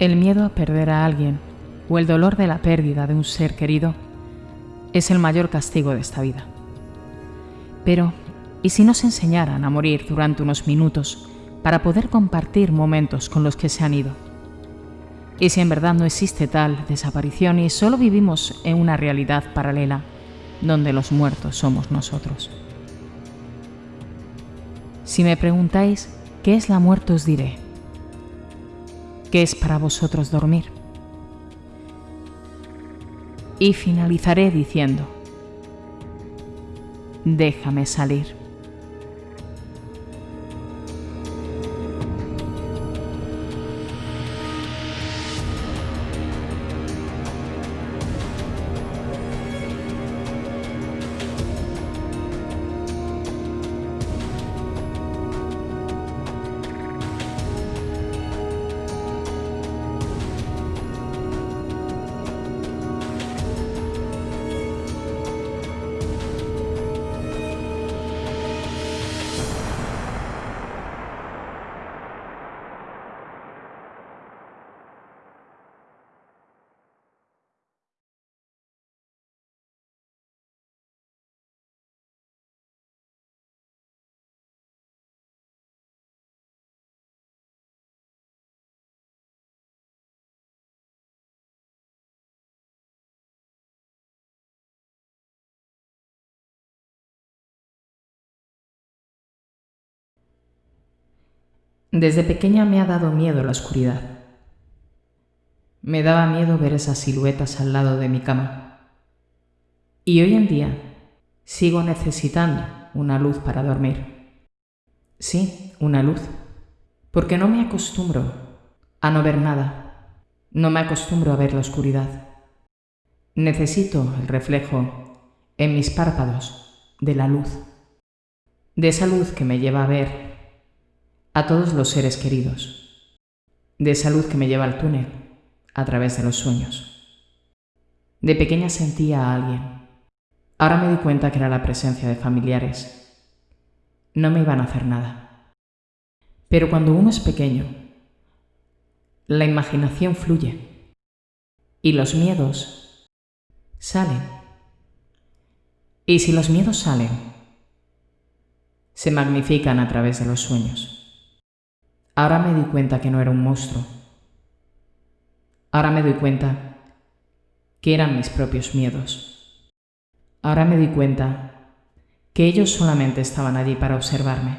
El miedo a perder a alguien o el dolor de la pérdida de un ser querido es el mayor castigo de esta vida. Pero, ¿y si nos enseñaran a morir durante unos minutos para poder compartir momentos con los que se han ido? ¿Y si en verdad no existe tal desaparición y solo vivimos en una realidad paralela donde los muertos somos nosotros? Si me preguntáis qué es la muerte os diré ¿Qué es para vosotros dormir? Y finalizaré diciendo, déjame salir. Desde pequeña me ha dado miedo la oscuridad. Me daba miedo ver esas siluetas al lado de mi cama. Y hoy en día sigo necesitando una luz para dormir. Sí, una luz. Porque no me acostumbro a no ver nada. No me acostumbro a ver la oscuridad. Necesito el reflejo en mis párpados de la luz. De esa luz que me lleva a ver a todos los seres queridos, de salud que me lleva al túnel, a través de los sueños. De pequeña sentía a alguien. Ahora me di cuenta que era la presencia de familiares. No me iban a hacer nada. Pero cuando uno es pequeño, la imaginación fluye y los miedos salen. Y si los miedos salen, se magnifican a través de los sueños. Ahora me di cuenta que no era un monstruo. Ahora me doy cuenta que eran mis propios miedos. Ahora me di cuenta que ellos solamente estaban allí para observarme,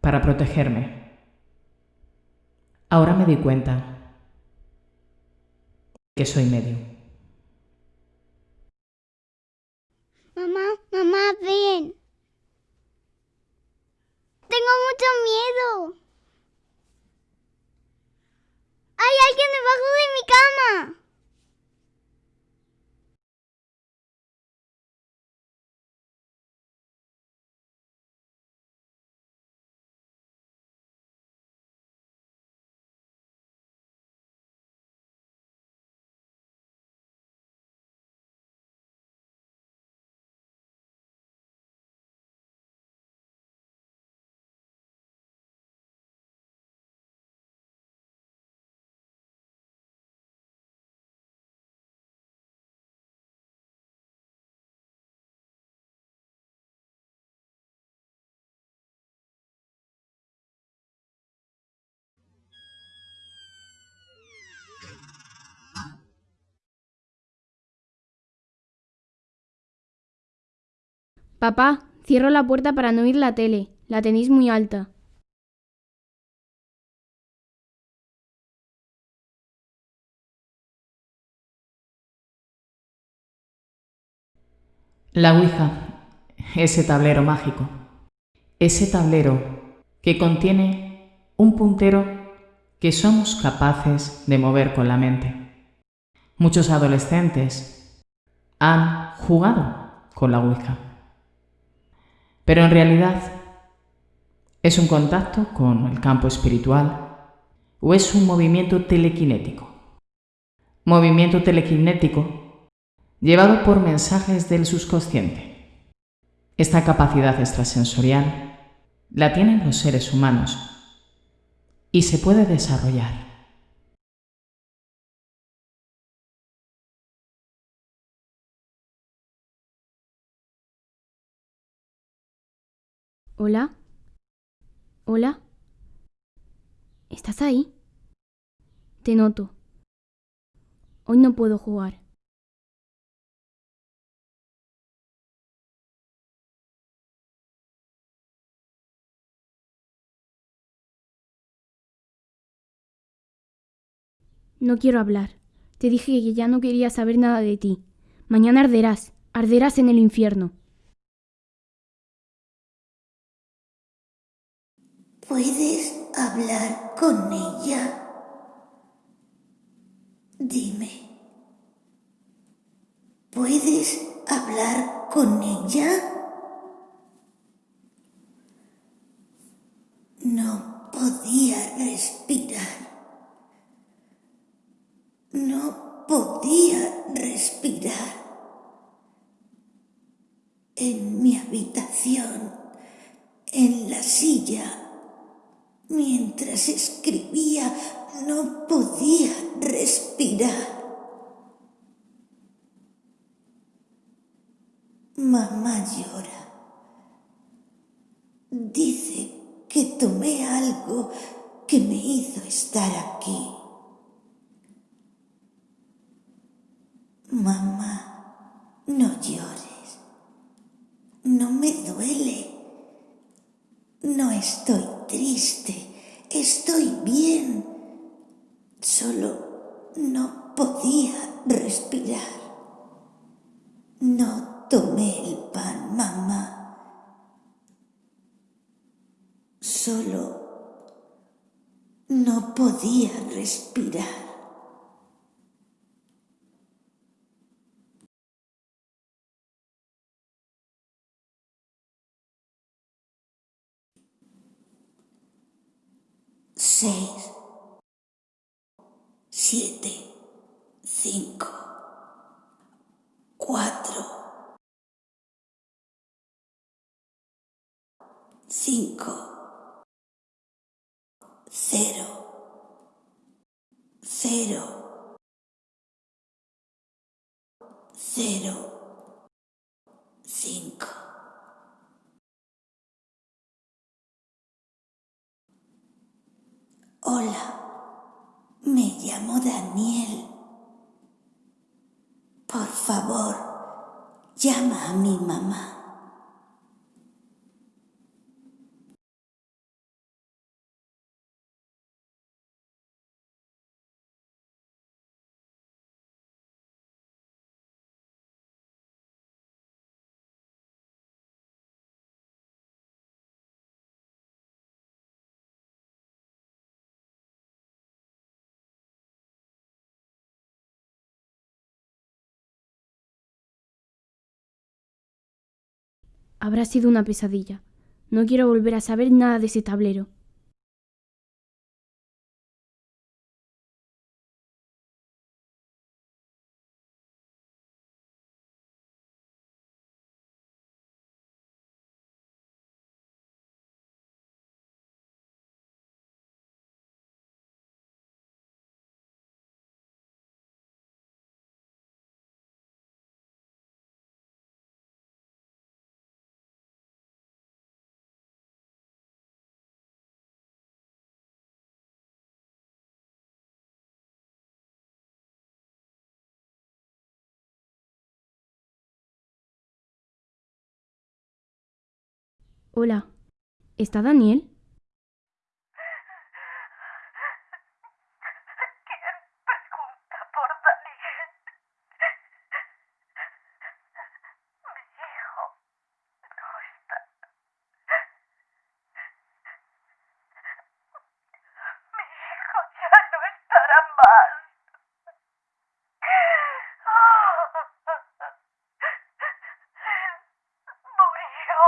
para protegerme. Ahora me di cuenta que soy medio. Mamá, mamá, ven. Tengo mucho miedo. ¡Hay alguien debajo de mi cama! Papá, cierro la puerta para no oír la tele. La tenéis muy alta. La Ouija, ese tablero mágico, ese tablero que contiene un puntero que somos capaces de mover con la mente. Muchos adolescentes han jugado con la Ouija pero en realidad es un contacto con el campo espiritual o es un movimiento telequinético. Movimiento telequinético llevado por mensajes del subconsciente. Esta capacidad extrasensorial la tienen los seres humanos y se puede desarrollar. ¿Hola? ¿Hola? ¿Estás ahí? Te noto. Hoy no puedo jugar. No quiero hablar. Te dije que ya no quería saber nada de ti. Mañana arderás, arderás en el infierno. ¿Puedes hablar con ella? Dime. ¿Puedes hablar con ella? No podía respirar. No podía respirar. En mi habitación, en la silla, mientras escribía, no podía respirar. Mamá llora. Dice que tomé algo que me hizo estar aquí. Mamá, no llores. No me duele. No estoy triste. Estoy bien. Solo no podía respirar. No tomé el pan, mamá. Solo no podía respirar. Seis, siete, cinco, cuatro, cinco, cero, cero, cero, cinco. Hola, me llamo Daniel. Por favor, llama a mi mamá. Habrá sido una pesadilla. No quiero volver a saber nada de ese tablero. Hola. ¿Está Daniel? pregunta por Daniel. Mi hijo no está. Mi hijo ya no estará más. Él murió.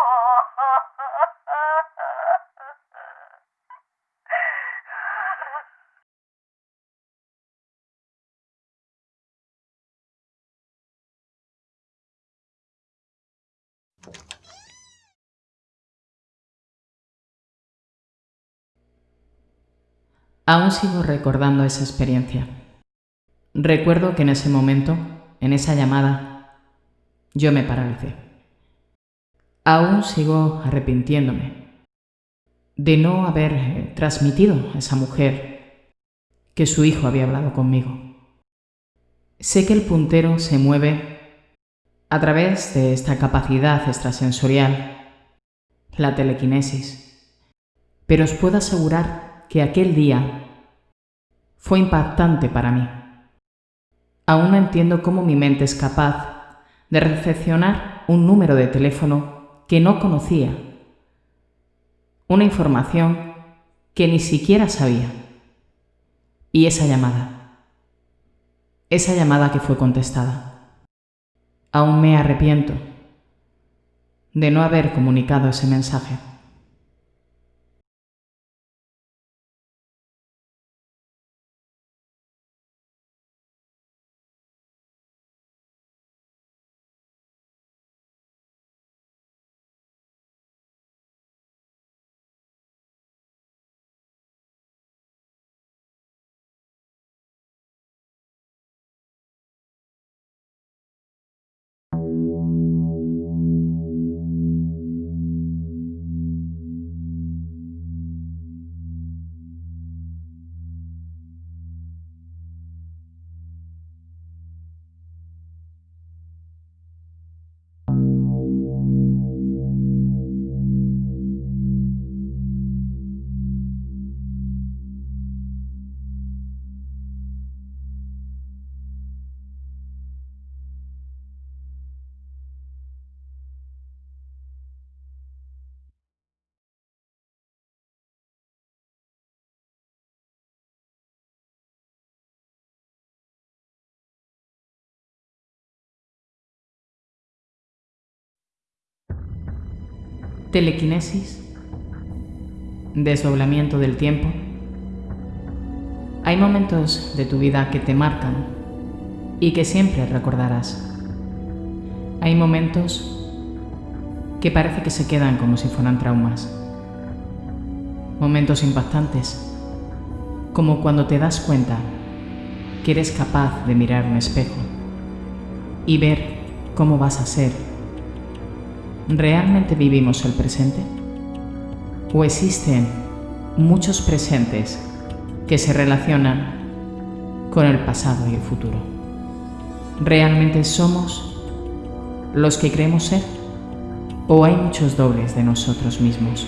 Aún sigo recordando esa experiencia. Recuerdo que en ese momento, en esa llamada, yo me paralicé. Aún sigo arrepintiéndome de no haber eh, transmitido a esa mujer que su hijo había hablado conmigo. Sé que el puntero se mueve a través de esta capacidad extrasensorial, la telequinesis, pero os puedo asegurar que aquel día fue impactante para mí. Aún no entiendo cómo mi mente es capaz de recepcionar un número de teléfono que no conocía, una información que ni siquiera sabía. Y esa llamada, esa llamada que fue contestada. Aún me arrepiento de no haber comunicado ese mensaje. Telequinesis. Desdoblamiento del tiempo. Hay momentos de tu vida que te marcan y que siempre recordarás. Hay momentos que parece que se quedan como si fueran traumas. Momentos impactantes, como cuando te das cuenta que eres capaz de mirar un espejo y ver cómo vas a ser ¿Realmente vivimos el presente? ¿O existen muchos presentes que se relacionan con el pasado y el futuro? ¿Realmente somos los que creemos ser? ¿O hay muchos dobles de nosotros mismos?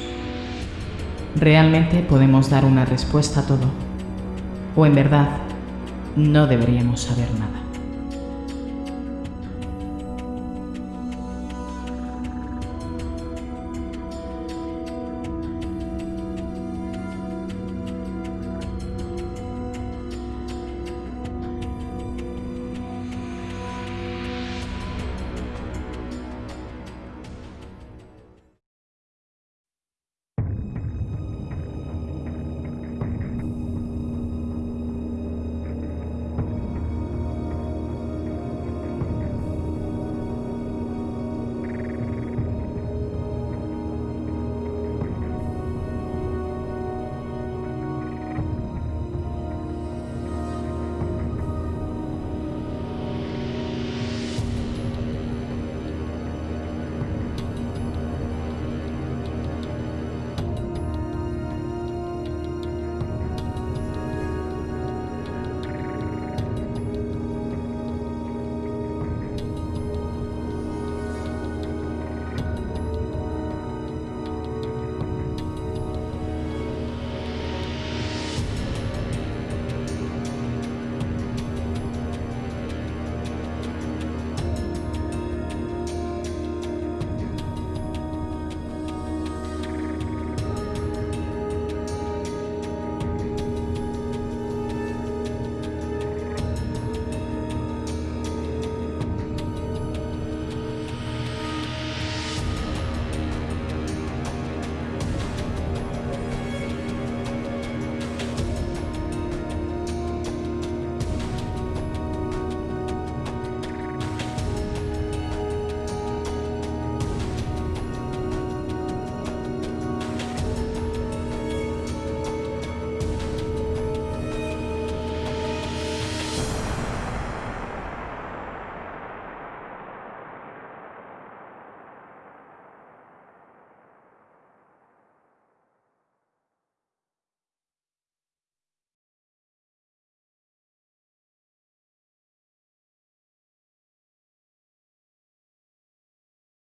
¿Realmente podemos dar una respuesta a todo? ¿O en verdad no deberíamos saber nada?